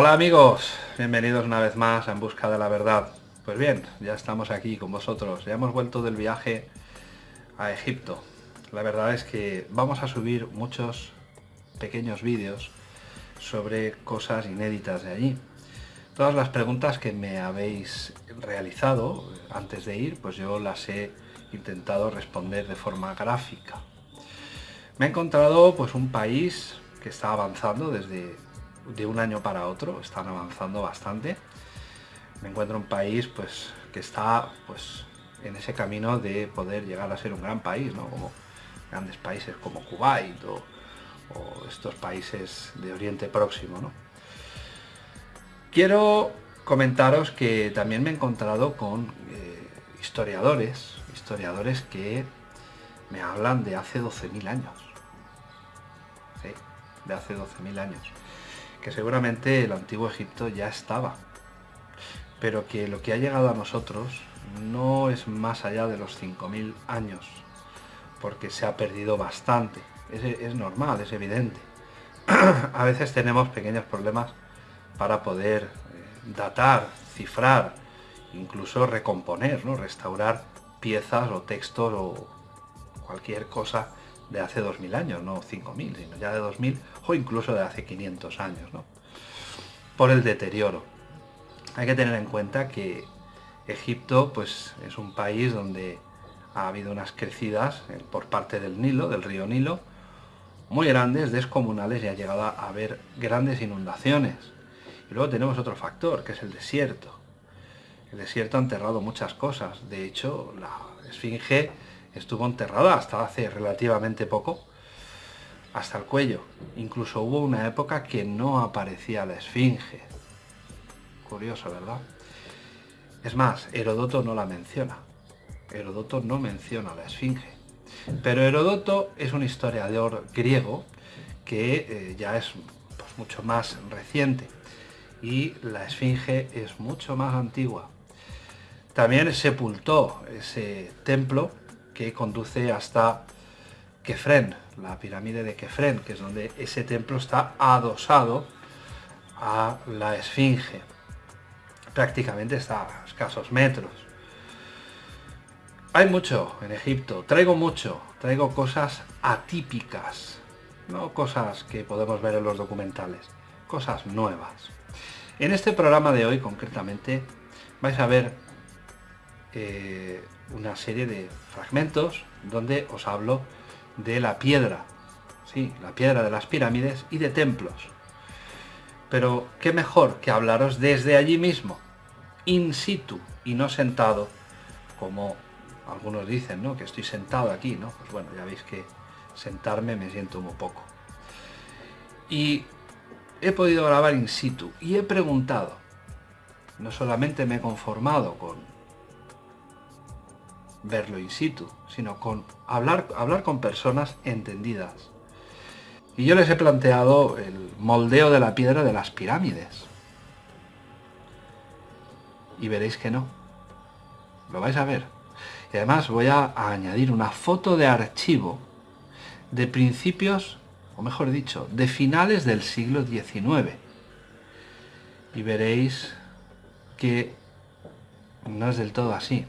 Hola amigos, bienvenidos una vez más a En Busca de la Verdad. Pues bien, ya estamos aquí con vosotros, ya hemos vuelto del viaje a Egipto. La verdad es que vamos a subir muchos pequeños vídeos sobre cosas inéditas de allí. Todas las preguntas que me habéis realizado antes de ir, pues yo las he intentado responder de forma gráfica. Me he encontrado pues un país que está avanzando desde de un año para otro, están avanzando bastante. Me encuentro un país pues que está pues en ese camino de poder llegar a ser un gran país, ¿no? Como grandes países como Kuwait o, estos países de Oriente Próximo, ¿no? Quiero comentaros que también me he encontrado con eh, historiadores, historiadores que me hablan de hace 12.000 años. ¿sí? De hace 12.000 años que seguramente el antiguo Egipto ya estaba, pero que lo que ha llegado a nosotros no es más allá de los 5.000 años, porque se ha perdido bastante. Es, normal, es evidente. a veces tenemos pequeños problemas para poder eh, datar, cifrar, incluso recomponer, ¿no? restaurar piezas o textos o cualquier cosa de hace 2000 años, no 5000, sino ya de 2000 o incluso de hace 500 años, ¿no? por el deterioro. Hay que tener en cuenta que Egipto pues, es un país donde ha habido unas crecidas eh, por parte del Nilo, del río Nilo, muy grandes, descomunales y ha llegado a haber grandes inundaciones. Y luego tenemos otro factor, que es el desierto. El desierto ha enterrado muchas cosas. De hecho, la esfinge estuvo enterrada hasta hace relativamente poco, hasta el cuello. Incluso hubo una época que no aparecía la esfinge. Curioso, ¿verdad? Es más, Herodoto no la menciona. Herodoto no menciona la esfinge. Pero Herodoto es un historiador griego que eh, ya es pues, mucho más reciente y la esfinge es mucho más antigua. También sepultó ese templo que conduce hasta Kefren, la pirámide de Kefren, que es donde ese templo está adosado a la Esfinge. Prácticamente está a escasos metros. Hay mucho en Egipto, traigo mucho, traigo cosas atípicas, no cosas que podemos ver en los documentales, cosas nuevas. En este programa de hoy concretamente vais a ver eh, una serie de fragmentos donde os hablo de la piedra, sí, la piedra de las pirámides y de templos. Pero qué mejor que hablaros desde allí mismo, in situ y no sentado, como algunos dicen, ¿no? Que estoy sentado aquí, ¿no? Pues bueno, ya veis que sentarme me siento un poco. Y he podido grabar in situ y he preguntado, no solamente me he conformado con verlo in situ, sino con hablar, hablar con personas entendidas. Y yo les he planteado el moldeo de la piedra de las pirámides. Y veréis que no. Lo vais a ver. Y además voy a, añadir una foto de archivo de principios, o mejor dicho, de finales del siglo XIX. Y veréis que no es del todo así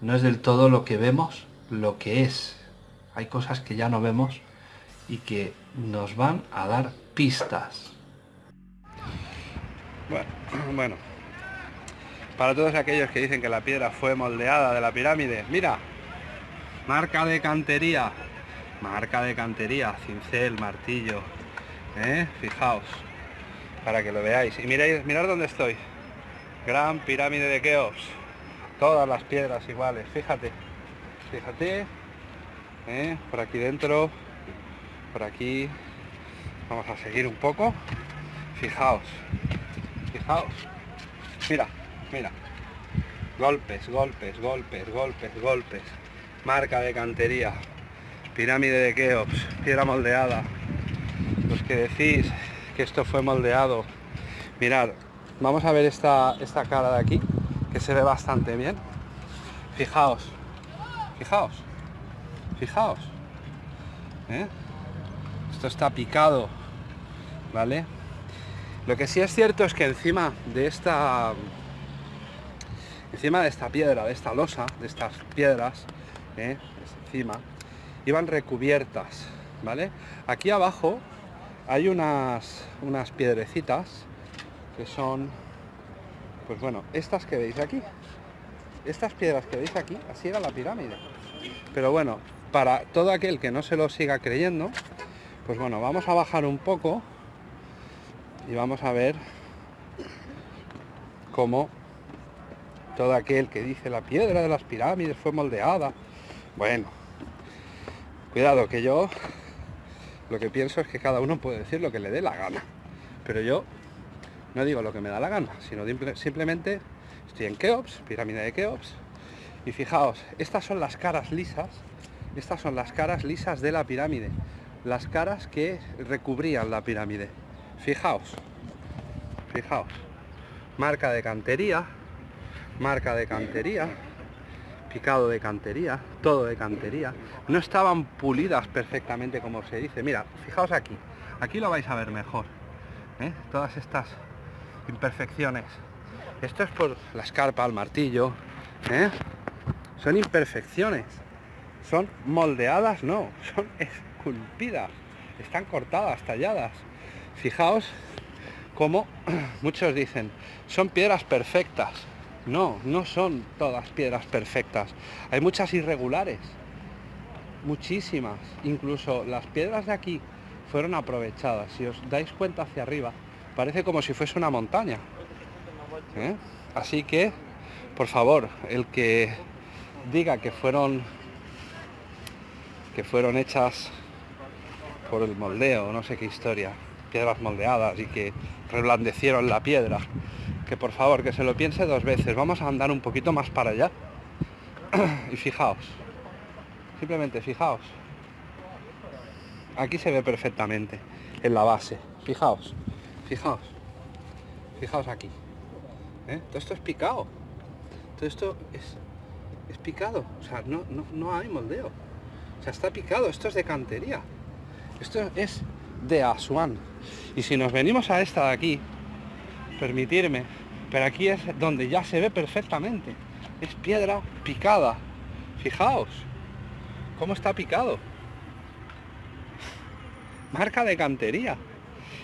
no es del todo lo que vemos, lo que es. Hay cosas que ya no vemos y que nos van a dar pistas. Bueno, bueno, para todos aquellos que dicen que la piedra fue moldeada de la pirámide, mira, marca de cantería, marca de cantería, cincel, martillo, ¿eh? fijaos, para que lo veáis. Y miráis, mirad dónde estoy, gran pirámide de Keops todas las piedras iguales. Fíjate fíjate ¿eh? por aquí dentro por aquí. Vamos a seguir un poco. Fijaos fijaos. Mira mira. Golpes golpes golpes golpes golpes. Marca de cantería. Pirámide de Keops piedra moldeada. Los que decís que esto fue moldeado. Mirad vamos a ver esta esta cara de aquí se ve bastante bien. Fijaos, fijaos, fijaos. ¿eh? Esto está picado, ¿vale? Lo que sí es cierto es que encima de esta encima de esta piedra, de esta losa, de estas piedras, ¿eh? encima, iban recubiertas, ¿vale? Aquí abajo hay unas, unas piedrecitas que son, pues bueno, estas que veis aquí. Estas piedras que veis aquí, así era la pirámide. Pero bueno, para todo aquel que no se lo siga creyendo, pues bueno, vamos a bajar un poco y vamos a ver cómo todo aquel que dice la piedra de las pirámides fue moldeada. Bueno, cuidado que yo lo que pienso es que cada uno puede decir lo que le dé la gana. Pero yo no digo lo que me da la gana, sino simplemente estoy en Keops, pirámide de Keops, y fijaos, estas son las caras lisas, estas son las caras lisas de la pirámide, las caras que recubrían la pirámide. Fijaos, fijaos, marca de cantería, marca de cantería, picado de cantería, todo de cantería. No estaban pulidas perfectamente como se dice. Mira, fijaos aquí, aquí lo vais a ver mejor. ¿eh? Todas estas imperfecciones. Esto es por la escarpa, el martillo. ¿eh? Son imperfecciones. Son moldeadas, no, son esculpidas. Están cortadas, talladas. Fijaos como muchos dicen, son piedras perfectas. No, no son todas piedras perfectas. Hay muchas irregulares, muchísimas. Incluso las piedras de aquí fueron aprovechadas. Si os dais cuenta hacia arriba, parece como si fuese una montaña. ¿Eh? Así que, por favor, el que diga que fueron que fueron hechas por el moldeo, no sé qué historia, piedras moldeadas y que reblandecieron la piedra, que por favor que se lo piense dos veces. Vamos a andar un poquito más para allá. y fijaos. Simplemente fijaos. Aquí se ve perfectamente en la base. Fijaos. Fijaos. Fijaos aquí. ¿Eh? Todo esto es picado. Todo esto es, es picado. O sea, no, no, no hay moldeo. O sea, está picado. Esto es de cantería. Esto es de Asuán. Y si nos venimos a esta de aquí, permitirme, pero aquí es donde ya se ve perfectamente. Es piedra picada. Fijaos, cómo está picado. Marca de cantería.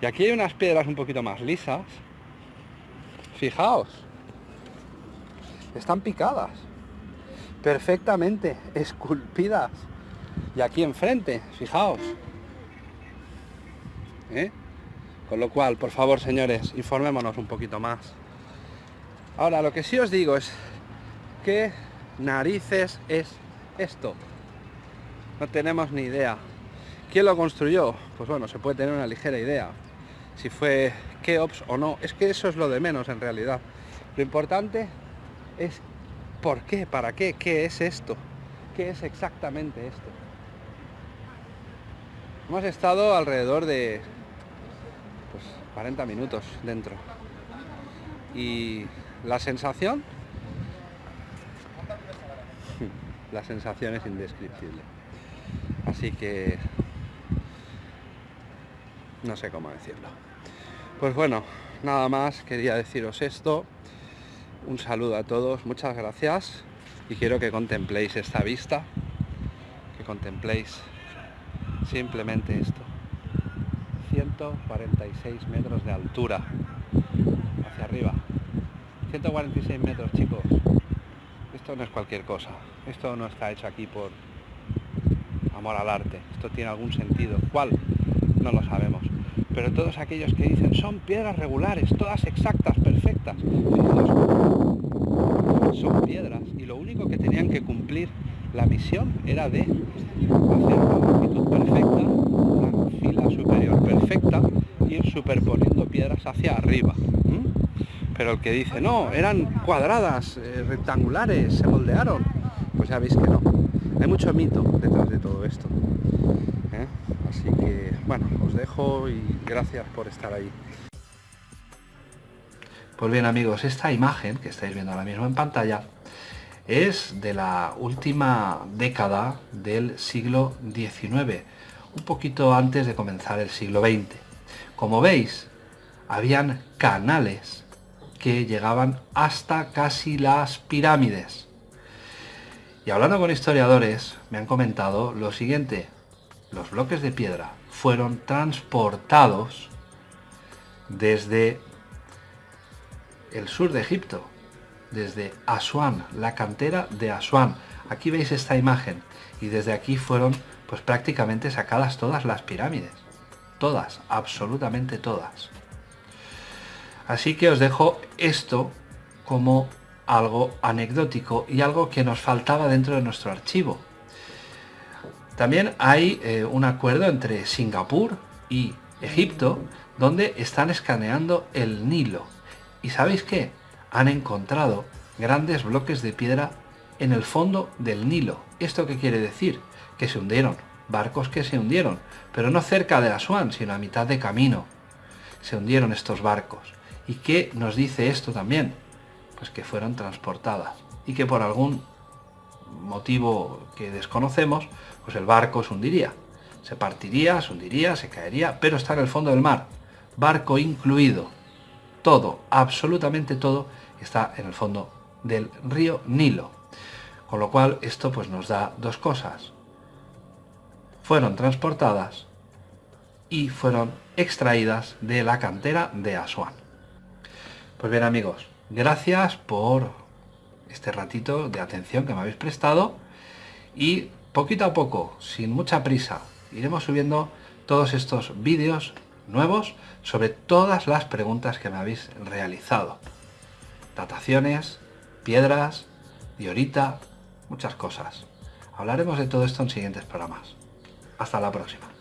Y aquí hay unas piedras un poquito más lisas. Fijaos. Están picadas. Perfectamente esculpidas. Y aquí enfrente, fijaos. ¿Eh? Con lo cual, por favor, señores, informémonos un poquito más. Ahora, lo que sí os digo es, ¿qué narices es esto? No tenemos ni idea. ¿Quién lo construyó? Pues bueno, se puede tener una ligera idea. Si fue Keops o no. Es que eso es lo de menos en realidad. Lo importante es ¿por qué? ¿Para qué? ¿Qué es esto? ¿Qué es exactamente esto? Hemos estado alrededor de 40 minutos dentro. Y la sensación, la sensación es indescriptible. Así que no sé cómo decirlo. Pues bueno, nada más quería deciros esto. Un saludo a todos, muchas gracias y quiero que contempléis esta vista, que contempléis simplemente esto. 146 metros de altura hacia arriba 146 metros chicos esto no es cualquier cosa esto no está hecho aquí por amor al arte esto tiene algún sentido ¿cuál? no lo sabemos pero todos aquellos que dicen son piedras regulares todas exactas, perfectas son piedras y lo único que tenían que cumplir la misión era de hacer una longitud perfecta fila superior perfecta, ir superponiendo piedras hacia arriba. Pero el que dice, no, eran cuadradas, eh, rectangulares, se moldearon, pues ya veis que no. Hay mucho mito detrás de todo esto. Así que, bueno, os dejo y gracias por estar ahí. Pues bien amigos, esta imagen que estáis viendo ahora mismo en pantalla es de la última década del siglo XIX un poquito antes de comenzar el siglo XX. Como veis, habían canales que llegaban hasta casi las pirámides. Y hablando con historiadores, me han comentado lo siguiente. Los bloques de piedra fueron transportados desde el sur de Egipto, desde Asuán, la cantera de Asuán. Aquí veis esta imagen y desde aquí fueron pues prácticamente sacadas todas las pirámides. Todas, absolutamente todas. Así que os dejo esto como algo anecdótico y algo que nos faltaba dentro de nuestro archivo. También hay eh, un acuerdo entre Singapur y Egipto donde están escaneando el Nilo. ¿Y sabéis qué? Han encontrado grandes bloques de piedra en el fondo del Nilo. ¿Esto qué quiere decir? Que se hundieron, barcos que se hundieron, pero no cerca de Asuán, sino a mitad de camino. Se hundieron estos barcos. ¿Y qué nos dice esto también? Pues que fueron transportadas y que por algún motivo que desconocemos, pues el barco se hundiría. Se partiría, se hundiría, se caería, pero está en el fondo del mar. Barco incluido. Todo, absolutamente todo, está en el fondo del río Nilo. Con lo cual esto pues nos da dos cosas. Fueron transportadas y fueron extraídas de la cantera de Asuán. Pues bien amigos, gracias por este ratito de atención que me habéis prestado y poquito a poco, sin mucha prisa, iremos subiendo todos estos vídeos nuevos sobre todas las preguntas que me habéis realizado. Dataciones, piedras, diorita, muchas cosas. Hablaremos de todo esto en siguientes programas. Hasta la próxima.